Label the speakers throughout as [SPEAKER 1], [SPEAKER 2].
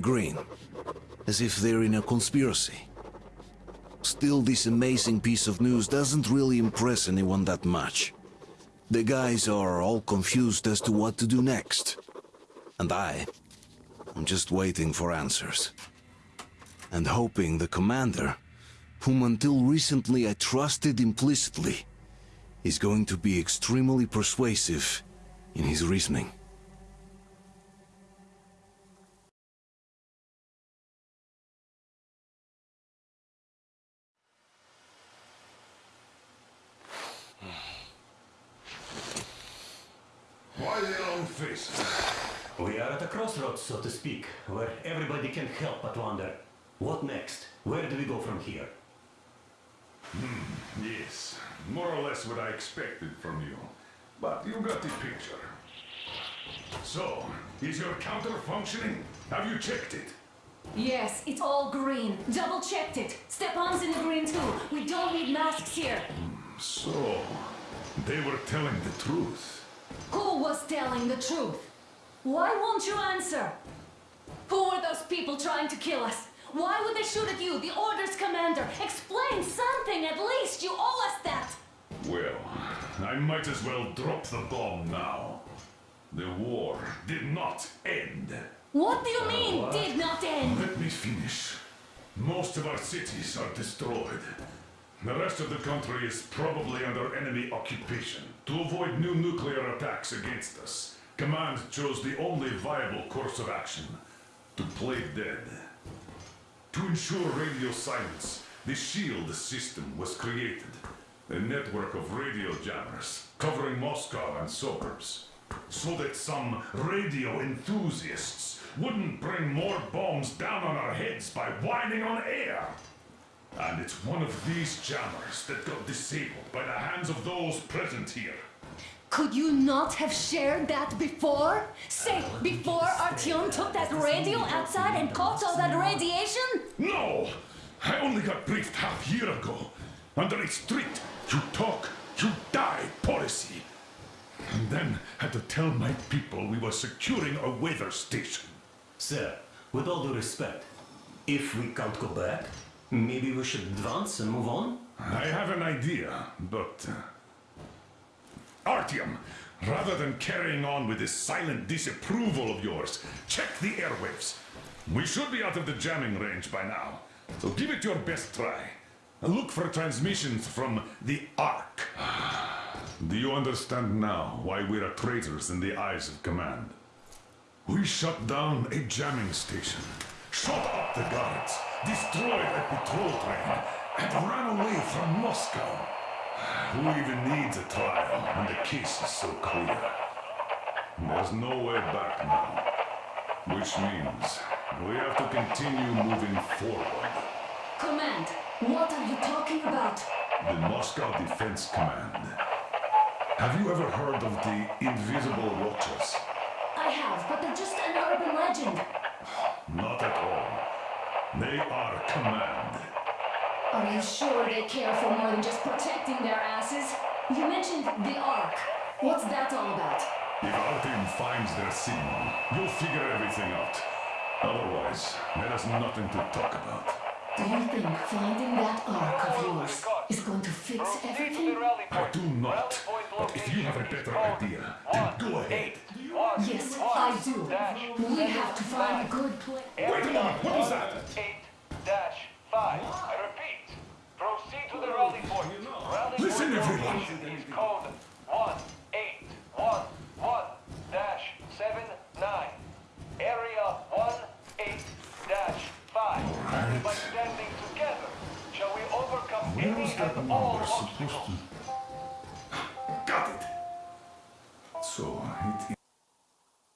[SPEAKER 1] green, as if they're in a conspiracy. Still, this amazing piece of news doesn't really impress anyone that much. The guys are all confused as to what to do next. And I, I'm just waiting for answers. And hoping the commander, whom until recently I trusted implicitly, is going to be extremely persuasive in his reasoning.
[SPEAKER 2] Why the long faces?
[SPEAKER 3] We are at a crossroads, so to speak, where everybody can help but wonder, what next? Where do we go from here?
[SPEAKER 2] Hmm, yes, more or less what I expected from you. But you got the picture. So, is your counter functioning? Have you checked it?
[SPEAKER 4] Yes, it's all green. Double checked it. Stepan's in the green too. We don't need masks here.
[SPEAKER 2] Hmm, so, they were telling the truth.
[SPEAKER 4] Who was telling the truth? Why won't you answer? Who were those people trying to kill us? Why would they shoot at you, the Order's commander? Explain something at least. You owe us that.
[SPEAKER 2] Well, I might as well drop the bomb now. The war did not end.
[SPEAKER 4] What do you mean, uh, did not end?
[SPEAKER 2] Let me finish. Most of our cities are destroyed. The rest of the country is probably under enemy occupation. To avoid new nuclear attacks against us, Command chose the only viable course of action to play dead. To ensure radio silence, the SHIELD system was created. A network of radio jammers covering Moscow and suburbs. So that some radio enthusiasts wouldn't bring more bombs down on our heads by whining on air. And it's one of these jammers that got disabled by the hands of those present here.
[SPEAKER 4] Could you not have shared that before? Say, before Artyom took that radio outside and caught all that radiation?
[SPEAKER 2] No! I only got briefed half a year ago. Under a strict, you talk, you die policy. And then had to tell my people we were securing a weather station.
[SPEAKER 3] Sir, with all due respect, if we can't go back, maybe we should advance and move on?
[SPEAKER 2] I have an idea, but... Uh... Artyom, rather than carrying on with this silent disapproval of yours, check the airwaves. We should be out of the jamming range by now, so give it your best try. Look for transmissions from the Ark. Do you understand now why we're traitors in the eyes of command? We shut down a jamming station, shot up the guards, destroyed a patrol train, and ran away from Moscow. Who even needs a trial when the case is so clear? There's no way back now. Which means we have to continue moving forward.
[SPEAKER 4] Command, what are you talking about?
[SPEAKER 2] The Moscow Defense Command. Have you ever heard of the Invisible Watchers?
[SPEAKER 4] I have, but they're just an urban legend.
[SPEAKER 2] Not at all. They are command.
[SPEAKER 4] Are you sure they care for more than just protecting their asses? You mentioned the Ark. What's that all about?
[SPEAKER 2] If our team finds their signal, you'll figure everything out. Otherwise, there is nothing to talk about.
[SPEAKER 4] Do you think finding that Ark of yours is going to fix everything?
[SPEAKER 2] I do not. But if you have a better idea, then go ahead.
[SPEAKER 4] Yes, I do. We have to find a good place.
[SPEAKER 2] Wait a moment, what was that?
[SPEAKER 5] 8 dash 5. I repeat. Proceed to the rally point. Rally
[SPEAKER 2] Listen,
[SPEAKER 5] point
[SPEAKER 2] everyone.
[SPEAKER 5] is code 1811-79. Area 18-5. Only by standing together shall we overcome
[SPEAKER 2] Where
[SPEAKER 5] any and all obstacles.
[SPEAKER 2] Got it! So,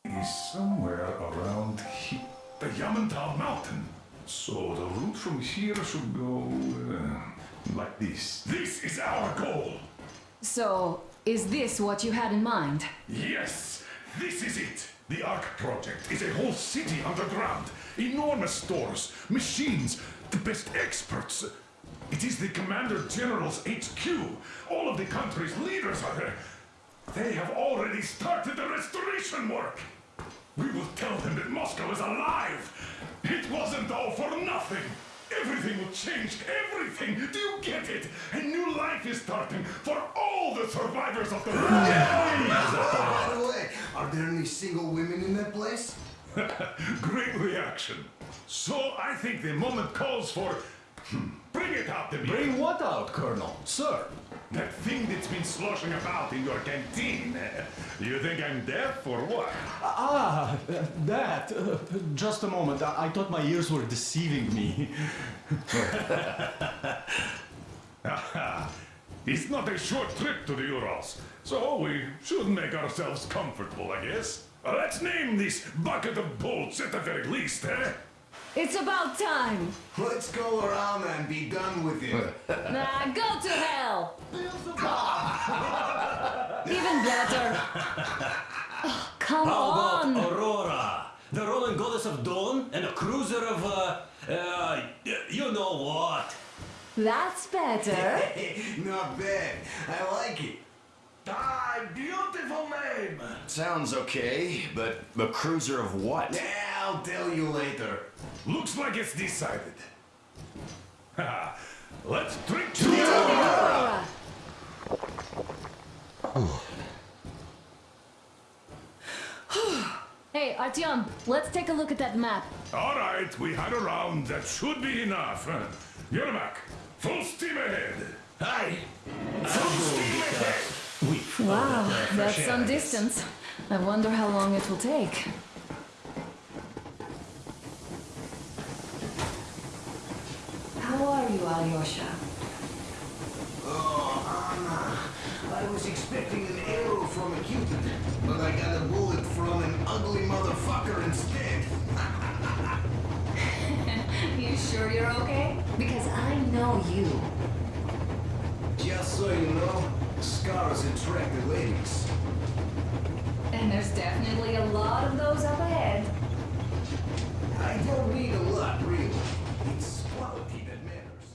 [SPEAKER 2] it is somewhere around here. The Yamantau Mountain. So, the route from here should go... Uh, like this. This is our goal!
[SPEAKER 4] So, is this what you had in mind?
[SPEAKER 2] Yes, this is it. The Ark Project is a whole city underground. Enormous stores, machines, the best experts. It is the Commander General's HQ. All of the country's leaders are there. They have already started the restoration work. We will tell them that Moscow is alive. It wasn't all for nothing. Everything will change. Everything. Do you get it? A new life is starting for all the survivors of the
[SPEAKER 6] By the way, are there any single women in that place?
[SPEAKER 2] Great reaction. So I think the moment calls for. Bring it out to me.
[SPEAKER 7] Bring what out, Colonel? Sir?
[SPEAKER 2] that thing that's been sloshing about in your canteen. You think I'm deaf or what?
[SPEAKER 7] Ah, that. Uh, just a moment. I, I thought my ears were deceiving me.
[SPEAKER 2] It's not a short trip to the Urals, so we should make ourselves comfortable, I guess. Let's name this bucket of bolts at the very least, eh?
[SPEAKER 4] It's about time.
[SPEAKER 6] Let's go around and be done with it.
[SPEAKER 4] Nah, go to hell. Even better. Oh, come
[SPEAKER 3] How about
[SPEAKER 4] on.
[SPEAKER 3] Aurora, the Roman goddess of dawn, and a cruiser of, uh, uh, you know what?
[SPEAKER 4] That's better.
[SPEAKER 6] Not bad. I like it.
[SPEAKER 5] Ah, beautiful name.
[SPEAKER 8] Sounds okay, but a cruiser of what?
[SPEAKER 6] Yeah, I'll tell you later.
[SPEAKER 2] Looks like it's decided. Ha, Let's drink to the
[SPEAKER 4] Aurora. hey, Artyom, let's take a look at that map.
[SPEAKER 2] All right, we had a round. That should be enough. Yermak, full steam ahead.
[SPEAKER 3] Hi.
[SPEAKER 2] Full steam ahead.
[SPEAKER 3] We
[SPEAKER 4] Wow, that's
[SPEAKER 3] air,
[SPEAKER 4] some
[SPEAKER 3] I
[SPEAKER 4] distance. I wonder how long it will take. How are you, Alyosha?
[SPEAKER 6] Oh, Anna. I was expecting an arrow from a Cupid, but I got a bullet from an ugly motherfucker instead.
[SPEAKER 4] You sure you're okay? Because I know you.
[SPEAKER 6] Just so you know, scars attract the ladies.
[SPEAKER 4] And there's definitely a lot of those up ahead.
[SPEAKER 6] I don't need a lot, really. It's quality that matters.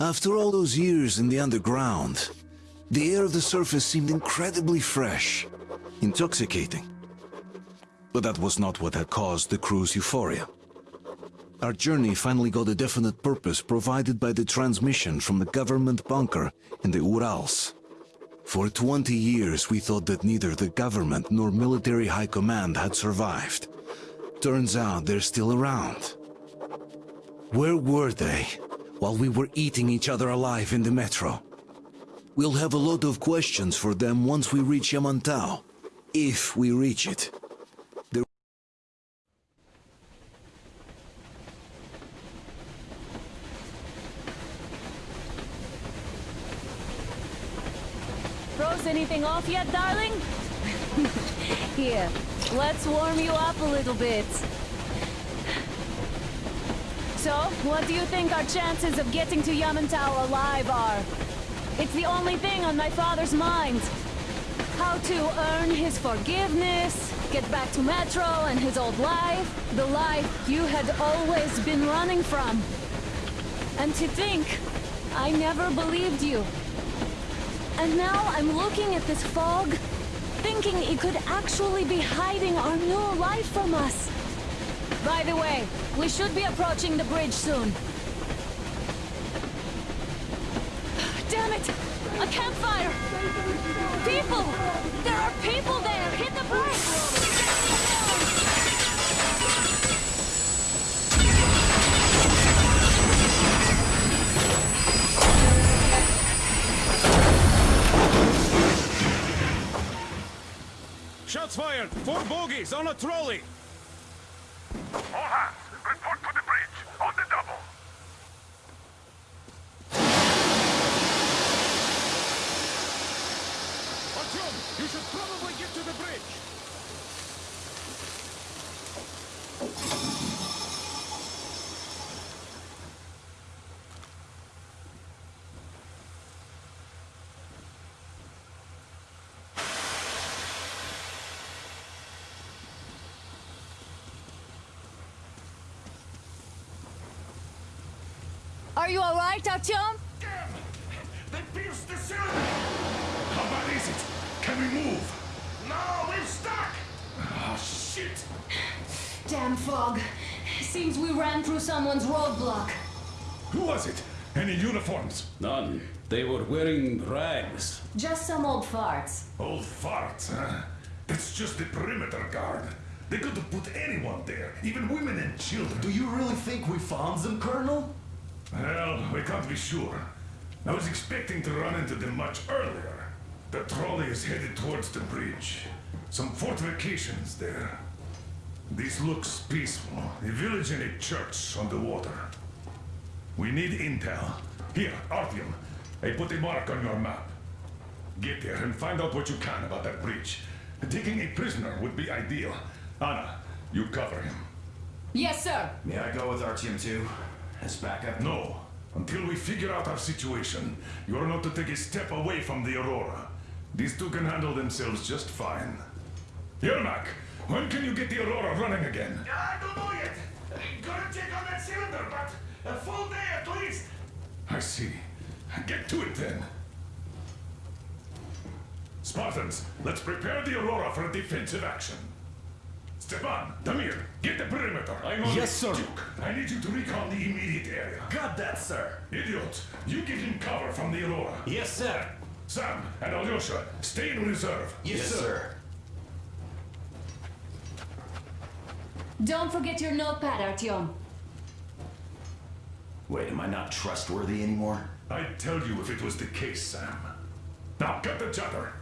[SPEAKER 1] After all those years in the underground, the air of the surface seemed incredibly fresh, intoxicating. But that was not what had caused the crew's euphoria. Our journey finally got a definite purpose provided by the transmission from the government bunker in the Urals. For 20 years we thought that neither the government nor military high command had survived. Turns out they're still around. Where were they while we were eating each other alive in the metro? We'll have a lot of questions for them once we reach Yamantau. If we reach it. The
[SPEAKER 4] Froze anything off yet, darling? Here, let's warm you up a little bit. So, what do you think our chances of getting to Yamantau alive are? It's the only thing on my father's mind. How to earn his forgiveness, get back to Metro and his old life, the life you had always been running from. And to think, I never believed you. And now I'm looking at this fog, thinking it could actually be hiding our new life from us. By the way, we should be approaching the bridge soon. Damn it! A campfire! People! There are people there! Hit the brakes!
[SPEAKER 9] Four bogies on a trolley!
[SPEAKER 2] All hands, report to the bridge, on the double.
[SPEAKER 9] Artyom, you should probably get to the bridge!
[SPEAKER 4] Are you alright, Artyom?
[SPEAKER 2] Damn! They pierced the cylinder! How bad is it? Can we move? No, we're stuck! Ah, shit!
[SPEAKER 4] Damn fog. Seems we ran through someone's roadblock.
[SPEAKER 2] Who was it? Any uniforms?
[SPEAKER 9] None. They were wearing rags.
[SPEAKER 4] Just some old farts.
[SPEAKER 2] Old farts, huh? That's just the perimeter guard. They could have put anyone there, even women and children.
[SPEAKER 6] Do you really think we found them, Colonel?
[SPEAKER 2] Well, we can't be sure. I was expecting to run into them much earlier. The trolley is headed towards the bridge. Some fortifications there. This looks peaceful. A village and a church on the water. We need intel. Here, Artyom. I put a mark on your map. Get there and find out what you can about that bridge. Taking a prisoner would be ideal. Anna, you cover him.
[SPEAKER 4] Yes, sir.
[SPEAKER 8] May I go with Artyom too? As backup?
[SPEAKER 2] No. Until we figure out our situation, you're not to take a step away from the Aurora. These two can handle themselves just fine. Yermak, when can you get the Aurora running again?
[SPEAKER 5] I don't know yet. Gotta check on that cylinder, but a full day at least.
[SPEAKER 2] I see. Get to it then. Spartans, let's prepare the Aurora for a defensive action. Stepan, Damir, get the perimeter. I'm on
[SPEAKER 7] Yes, sir.
[SPEAKER 2] Duke, I need you to recon the immediate area.
[SPEAKER 3] Got that, sir.
[SPEAKER 2] Idiot, you give him cover from the Aurora.
[SPEAKER 3] Yes, sir.
[SPEAKER 2] Sam and Alyosha, stay in reserve.
[SPEAKER 8] Yes, sir.
[SPEAKER 4] Don't forget your notepad, Artyom.
[SPEAKER 8] Wait, am I not trustworthy anymore?
[SPEAKER 2] I'd tell you if it was the case, Sam. Now, get the chatter.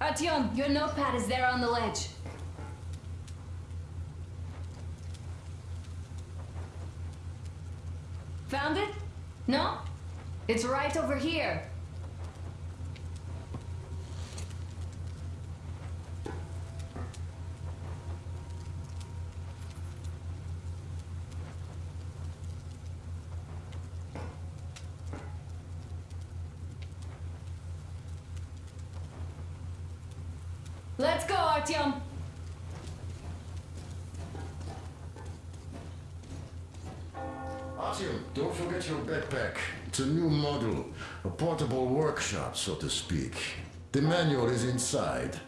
[SPEAKER 4] Artyom, your notepad is there on the ledge. Found it? No? It's right over here. Let's go, Artyom.
[SPEAKER 10] Don't forget your backpack. It's a new model, a portable workshop, so to speak. The manual is inside.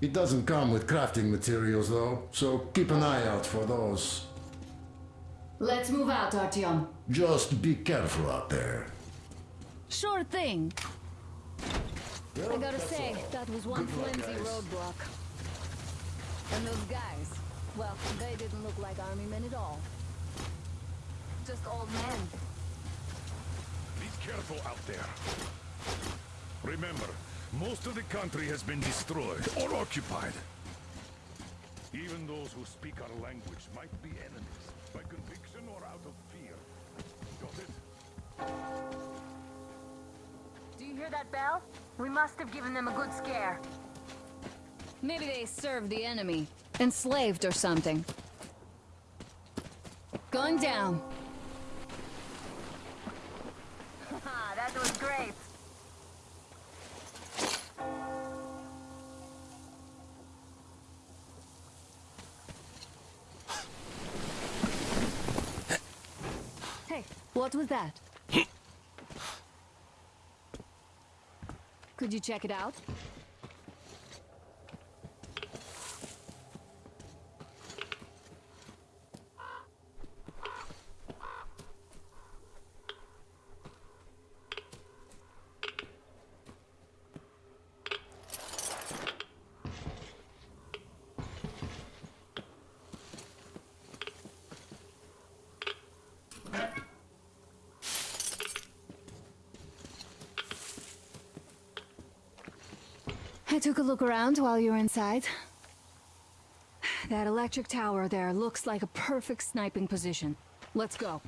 [SPEAKER 10] It doesn't come with crafting materials, though, so keep an eye out for those.
[SPEAKER 4] Let's move out, Artyom.
[SPEAKER 10] Just be careful out there.
[SPEAKER 4] Sure thing. I gotta say, that was one flimsy roadblock. And those guys, well, they didn't look like army men at all. Just old men.
[SPEAKER 2] Be careful out there. Remember, most of the country has been destroyed or occupied. Even those who speak our language might be enemies,
[SPEAKER 4] Do you hear that bell? We must have given them a good scare. Maybe they served the enemy. Enslaved or something. Going down. Ah, that was great. Hey, what was that? Could you check it out? Took a look around while you were inside. That electric tower there looks like a perfect sniping position. Let's go.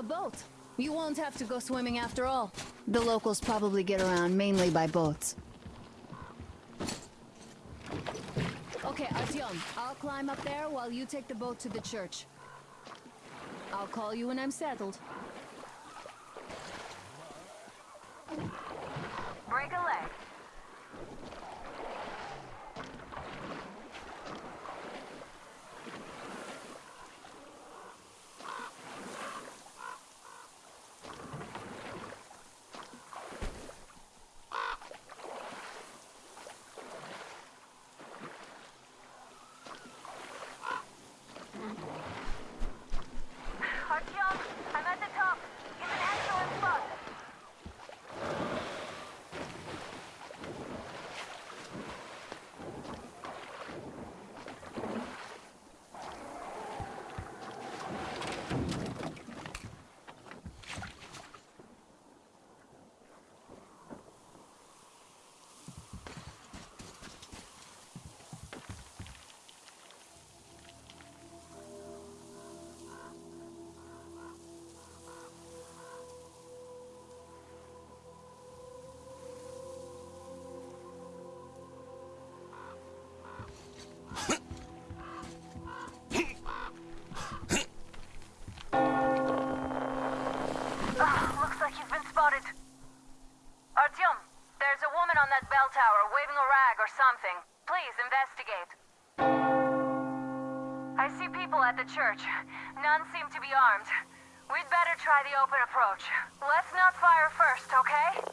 [SPEAKER 4] A boat. You won't have to go swimming after all. The locals probably get around mainly by boats. Okay, Artyom, I'll climb up there while you take the boat to the church. I'll call you when I'm settled.
[SPEAKER 10] Investigate. I see people at the church. None seem to be armed. We'd better try the open approach. Let's not fire first, okay?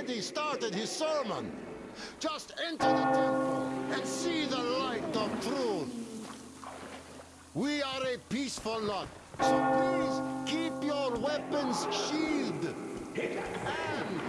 [SPEAKER 11] Already started his sermon. Just enter the temple and see the light of truth. We are a peaceful lot, so please keep your weapons sheathed. And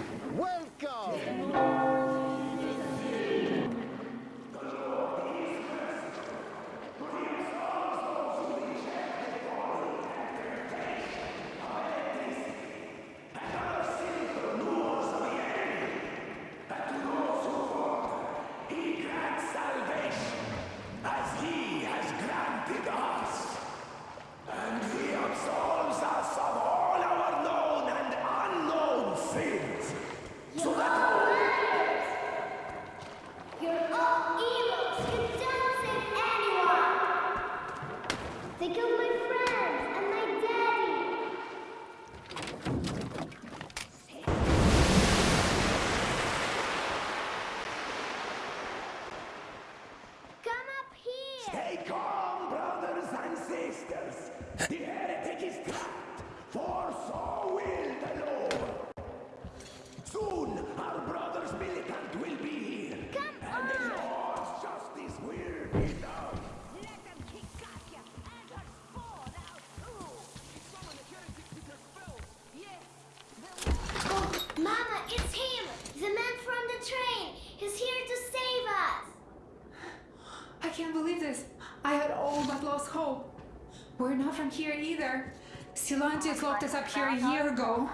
[SPEAKER 12] Silantius locked us up here a year ago.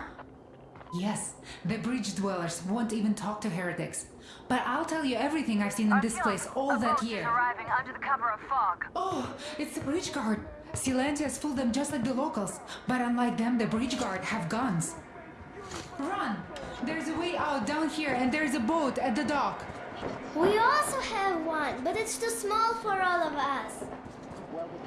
[SPEAKER 12] Yes, the bridge dwellers won't even talk to heretics. But I'll tell you everything I've seen in this place all that year.
[SPEAKER 10] arriving under the cover of fog.
[SPEAKER 12] Oh, it's the bridge guard. Silantius fooled them just like the locals. But unlike them, the bridge guard have guns. Run! There's a way out down here, and there's a boat at the dock.
[SPEAKER 11] We also have one, but it's too small for all of us.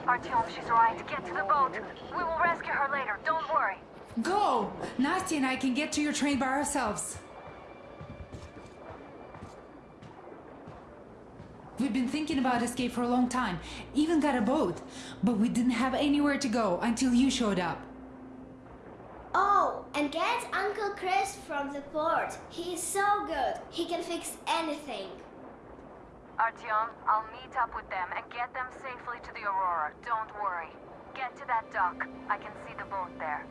[SPEAKER 4] Artyom, she's right. Get to the boat. We will rescue her later. Don't worry.
[SPEAKER 12] Go! Nastya and I can get to your train by ourselves. We've been thinking about escape for a long time, even got a boat, but we didn't have anywhere to go until you showed up.
[SPEAKER 11] Oh, and get Uncle Krest from the port. He is so good. He can fix anything.
[SPEAKER 4] Artyom, I'll meet up with them and get them safely to the Aurora. Don't worry. Get to that dock. I can see the boat there.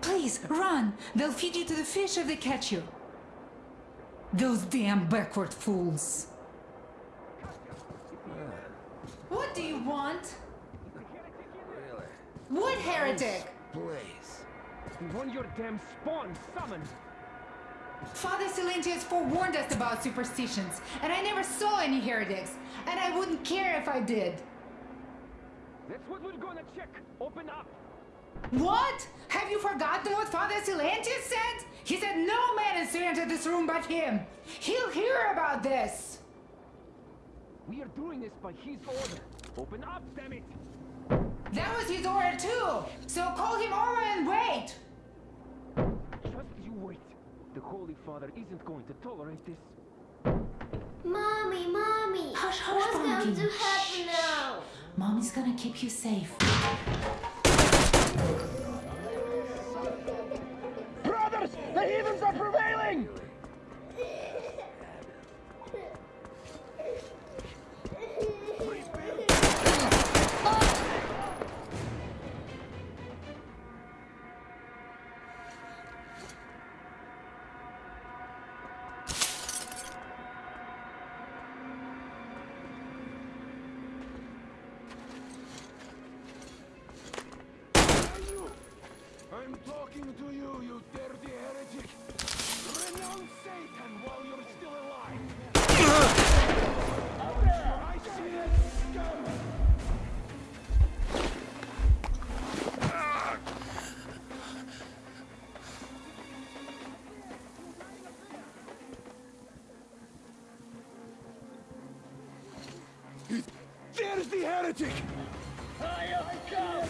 [SPEAKER 12] Please, run! They'll feed you to the fish if they catch you. Those damn backward fools. What do you want? What heretic?
[SPEAKER 13] Please. Want your damn spawn summoned.
[SPEAKER 12] Father Silantius forewarned us about superstitions, and I never saw any heretics, and I wouldn't care if I did.
[SPEAKER 13] That's what we're gonna check. Open up.
[SPEAKER 12] What? Have you forgotten what Father Silantius said? He said no man is to enter this room but him. He'll hear about this.
[SPEAKER 13] We are doing this by his order. Open up, damn it!
[SPEAKER 12] That was his order too. So call him over and wait.
[SPEAKER 13] Just you wait. The Holy Father isn't going to tolerate this.
[SPEAKER 11] Mommy, mommy.
[SPEAKER 12] Hush, hush,
[SPEAKER 11] What's going
[SPEAKER 12] pumpkin.
[SPEAKER 11] to happen now?
[SPEAKER 12] Mommy's gonna keep you safe.
[SPEAKER 13] The heretic! I come!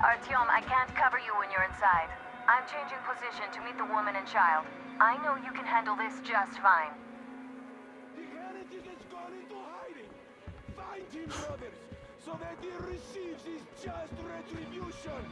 [SPEAKER 4] Artyom, I can't cover you when you're inside. I'm changing position to meet the woman and child. I know you can handle this just fine.
[SPEAKER 13] The heretic has gone into hiding! Find him, brothers, so that he receives his just retribution!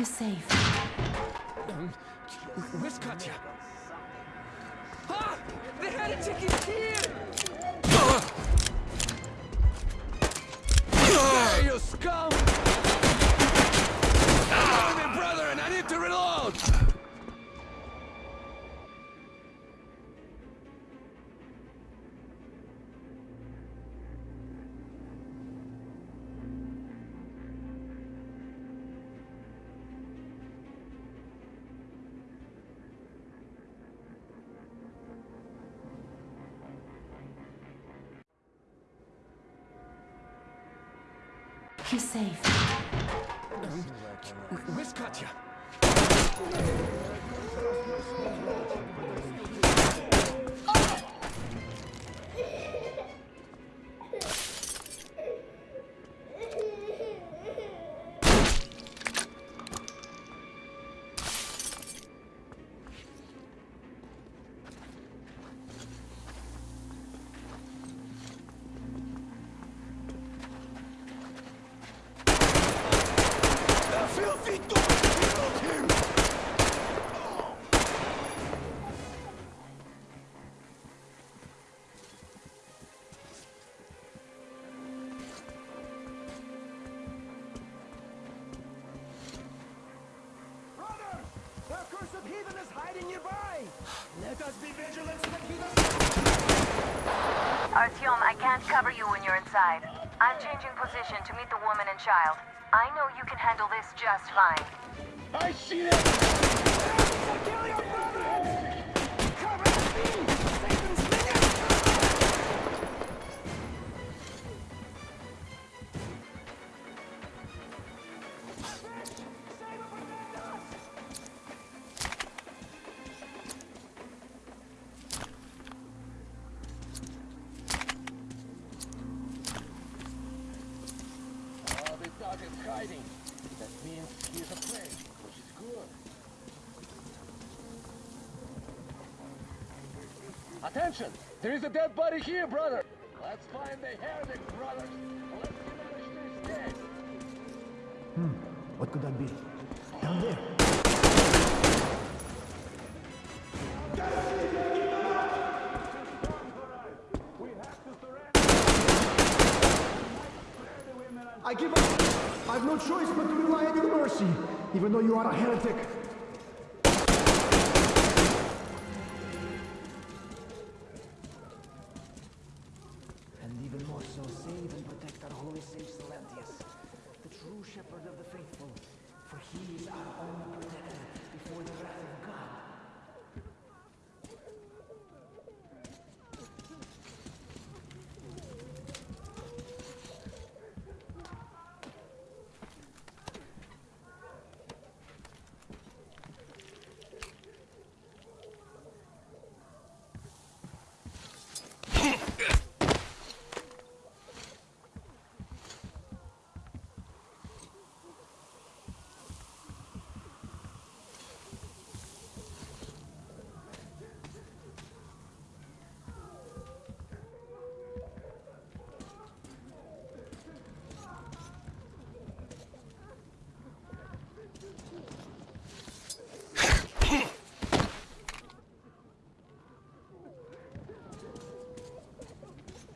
[SPEAKER 12] You safe.
[SPEAKER 13] Where's Katya? Ah! The heretic is here! There, you scum!
[SPEAKER 4] Child. I know you can handle this just fine.
[SPEAKER 14] I see them! Is hiding. That means he's a afraid, which is good. Attention! There is a dead body here, brother! Let's find the heretic, brothers! Let's manage to escape!
[SPEAKER 15] Hmm, what could that be? Down there. Choice but to rely on your mercy, even though you are a heretic.
[SPEAKER 14] And even more so, save and protect our holy sage Silantius, the true shepherd of the faithful, for he is our only protector before the wrath of God.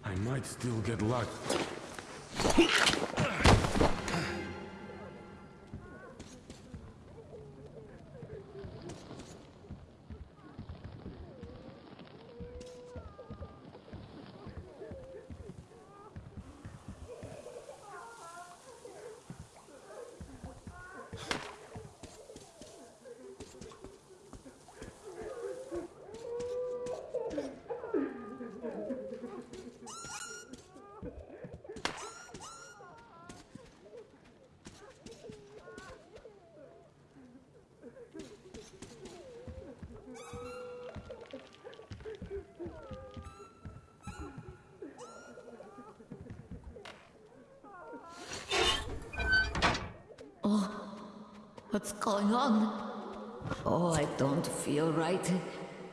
[SPEAKER 2] I might still get luck.
[SPEAKER 16] What's going on? Oh, I don't feel right.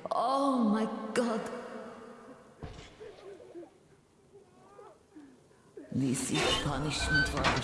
[SPEAKER 16] Oh my god. This is punishment for our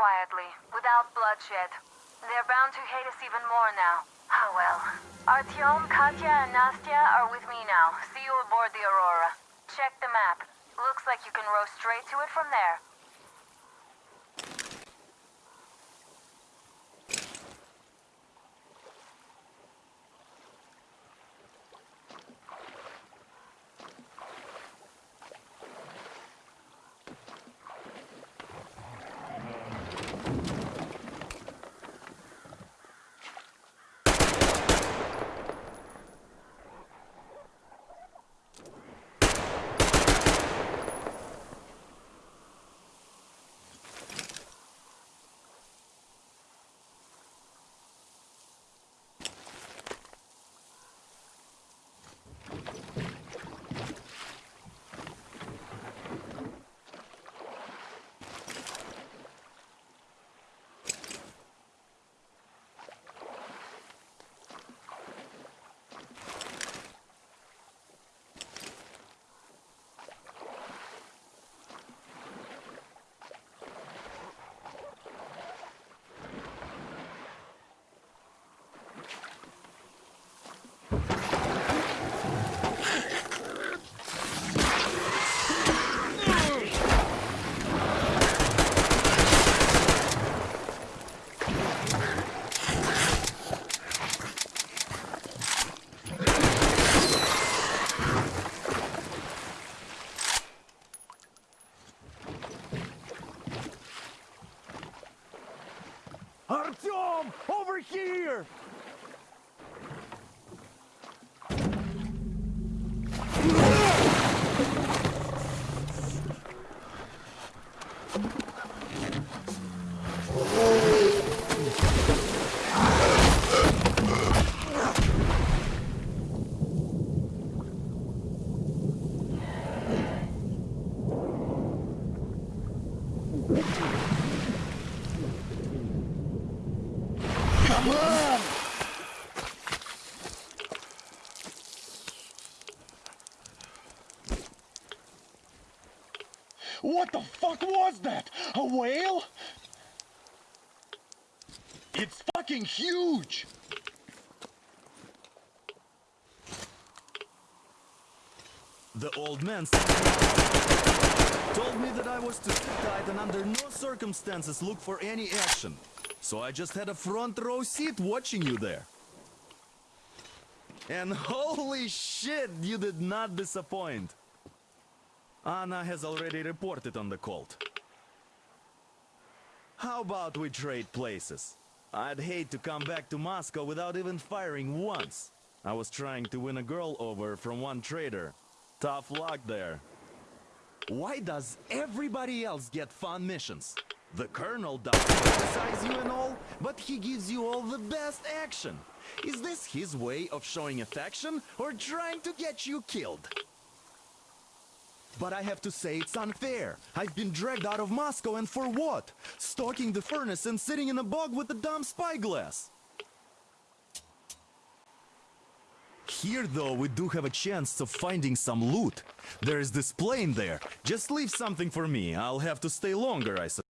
[SPEAKER 16] sins.
[SPEAKER 4] without bloodshed. They're bound to hate us even more now. Ah well. Artyom, Katya, and Nastya are with me now. See you aboard the Aurora. Check the map. Looks like you can row straight to it from there.
[SPEAKER 14] What the fuck was that? A whale? It's fucking huge!
[SPEAKER 17] The old man told me that I was to sit tight and under no circumstances look for any action. So I just had a front row seat watching you there. And holy shit, you did not disappoint. Anna has already reported on the cult. How about we trade places? I'd hate to come back to Moscow without even firing once. I was trying to win a girl over from one trader. Tough luck there. Why does everybody else get fun missions? The Colonel doesn't criticize you and all, but he gives you all the best action. Is this his way of showing affection or trying to get you killed? But I have to say it's unfair. I've been dragged out of Moscow and for what? Stalking the furnace and sitting in a bog with a dumb spyglass. Here, though, we do have a chance of finding some loot. There is this plane there. Just leave something for me. I'll have to stay longer, I suppose.